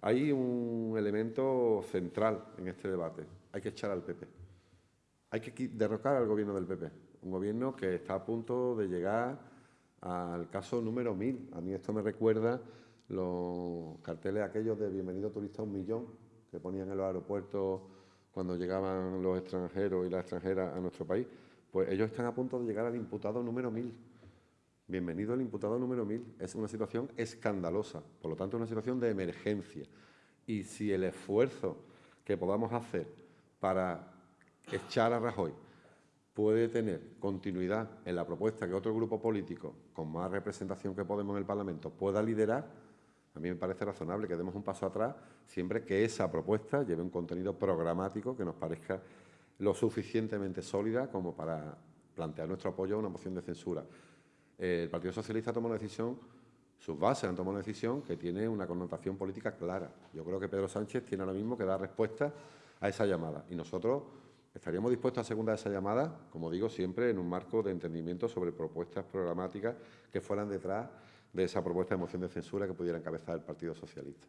Hay un elemento central en este debate. Hay que echar al PP. Hay que derrocar al gobierno del PP. Un gobierno que está a punto de llegar al caso número 1000. A mí esto me recuerda los carteles aquellos de Bienvenido turista un millón que ponían en los aeropuertos cuando llegaban los extranjeros y las extranjeras a nuestro país. Pues ellos están a punto de llegar al imputado número 1000. Bienvenido al imputado número 1000. Es una situación escandalosa, por lo tanto es una situación de emergencia. Y si el esfuerzo que podamos hacer para echar a Rajoy puede tener continuidad en la propuesta que otro grupo político con más representación que Podemos en el Parlamento pueda liderar, a mí me parece razonable que demos un paso atrás siempre que esa propuesta lleve un contenido programático que nos parezca lo suficientemente sólida como para plantear nuestro apoyo a una moción de censura el Partido Socialista toma una decisión, sus bases han tomado una decisión que tiene una connotación política clara. Yo creo que Pedro Sánchez tiene ahora mismo que dar respuesta a esa llamada y nosotros estaríamos dispuestos a segunda esa llamada, como digo, siempre en un marco de entendimiento sobre propuestas programáticas que fueran detrás de esa propuesta de moción de censura que pudiera encabezar el Partido Socialista.